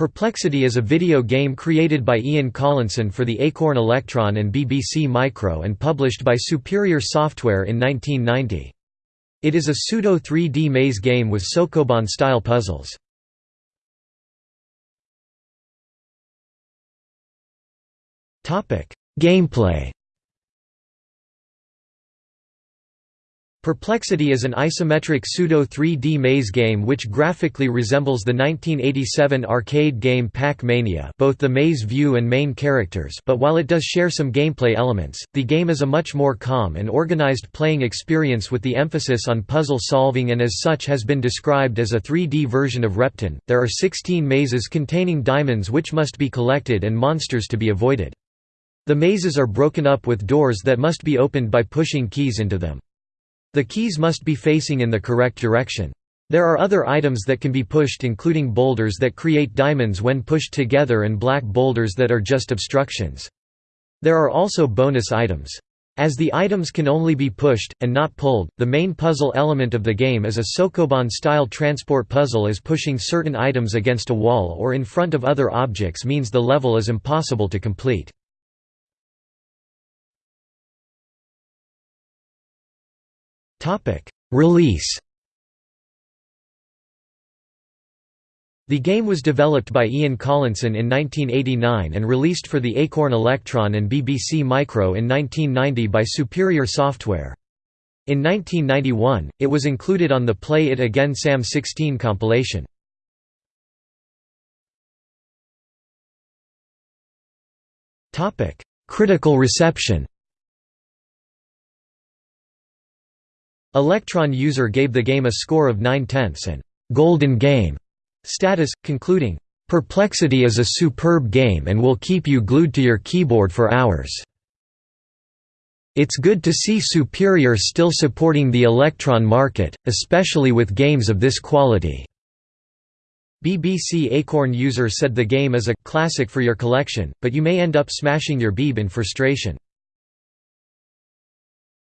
Perplexity is a video game created by Ian Collinson for the Acorn Electron and BBC Micro and published by Superior Software in 1990. It is a pseudo 3D maze game with Sokoban-style puzzles. Gameplay Perplexity is an isometric pseudo-3D maze game which graphically resembles the 1987 arcade game Pac-Mania both the maze view and main characters but while it does share some gameplay elements, the game is a much more calm and organized playing experience with the emphasis on puzzle solving and as such has been described as a 3D version of Repton. There are 16 mazes containing diamonds which must be collected and monsters to be avoided. The mazes are broken up with doors that must be opened by pushing keys into them. The keys must be facing in the correct direction. There are other items that can be pushed including boulders that create diamonds when pushed together and black boulders that are just obstructions. There are also bonus items. As the items can only be pushed, and not pulled, the main puzzle element of the game is a Sokoban-style transport puzzle as pushing certain items against a wall or in front of other objects means the level is impossible to complete. Release The game was developed by Ian Collinson in 1989 and released for the Acorn Electron and BBC Micro in 1990 by Superior Software. In 1991, it was included on the Play It Again Sam 16 compilation. Critical reception Electron user gave the game a score of 9 tenths and «golden game» status, concluding, "...Perplexity is a superb game and will keep you glued to your keyboard for hours." It's good to see Superior still supporting the Electron market, especially with games of this quality. BBC Acorn user said the game is a classic for your collection, but you may end up smashing your beeb in frustration.